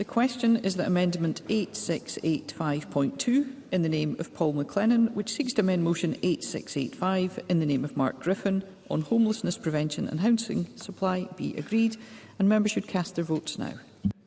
The question is that Amendment 8685.2 in the name of Paul McLennan, which seeks to amend Motion 8685 in the name of Mark Griffin on homelessness prevention and housing supply, be agreed, and members should cast their votes now.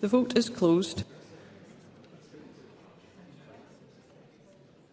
The vote is closed.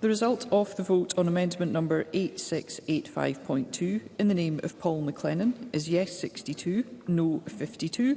The result of the vote on amendment number 8685.2 in the name of Paul McLennan is yes 62, no 52.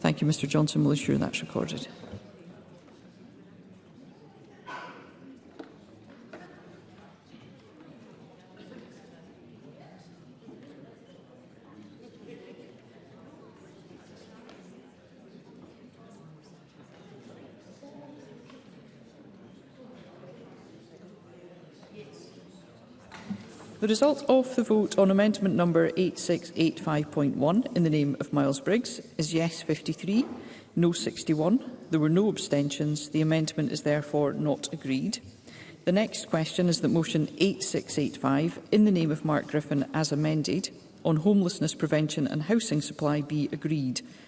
Thank you, Mr Johnson. We'll ensure that's recorded. The result of the vote on amendment number 8685.1 in the name of Miles Briggs is yes 53, no 61. There were no abstentions. The amendment is therefore not agreed. The next question is that motion 8685 in the name of Mark Griffin as amended on homelessness prevention and housing supply be agreed.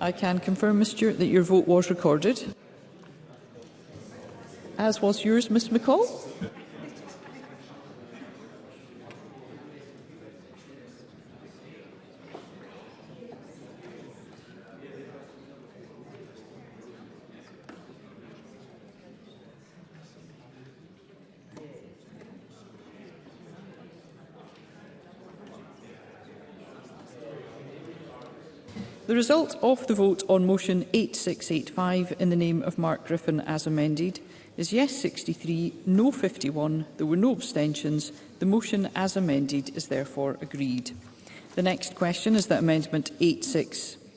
I can confirm, Ms Stewart, that your vote was recorded, as was yours, Ms McCall. The result of the vote on motion 8685 in the name of Mark Griffin as amended is yes 63, no 51. There were no abstentions. The motion as amended is therefore agreed. The next question is that Amendment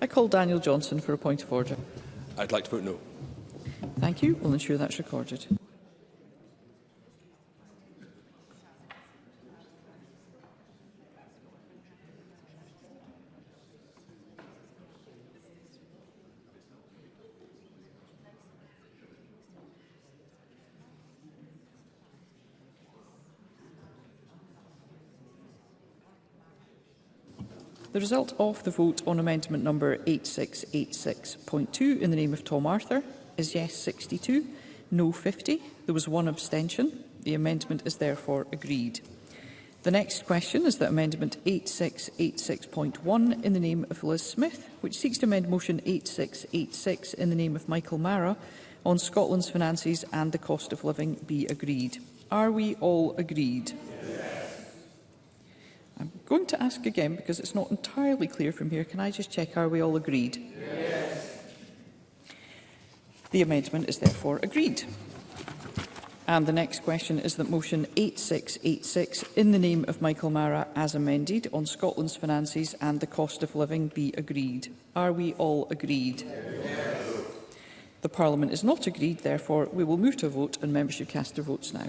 I call Daniel Johnson for a point of order. I'd like to vote no. Thank you. We'll ensure that's recorded. The result of the vote on amendment number 8686.2 in the name of Tom Arthur is yes 62, no 50. There was one abstention. The amendment is therefore agreed. The next question is that Amendment 8686.1 in the name of Liz Smith, which seeks to amend Motion 8686 in the name of Michael Mara on Scotland's finances and the cost of living be agreed. Are we all agreed? Yes. I'm going to ask again because it's not entirely clear from here. Can I just check, are we all agreed? Yes. The amendment is therefore agreed. And the next question is that motion 8686 in the name of Michael Mara as amended on Scotland's finances and the cost of living be agreed. Are we all agreed? Yes. The Parliament is not agreed, therefore we will move to a vote and members should cast their votes now.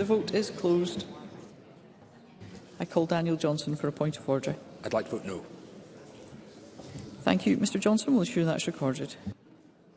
The vote is closed. I call Daniel Johnson for a point of order. I'd like to vote no. Thank you. Mr Johnson We'll ensure that's recorded.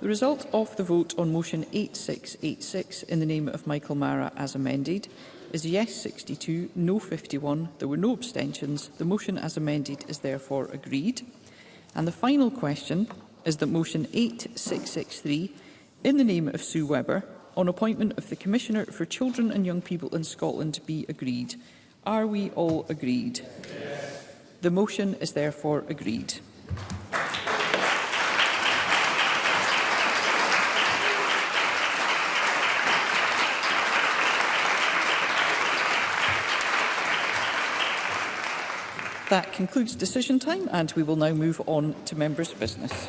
The result of the vote on motion 8686 in the name of Michael Mara as amended is yes 62, no 51. There were no abstentions. The motion as amended is therefore agreed. And the final question is that motion 8663 in the name of Sue Webber on appointment of the Commissioner for Children and Young People in Scotland be agreed. Are we all agreed? Yes. The motion is therefore agreed. That concludes decision time and we will now move on to members' business.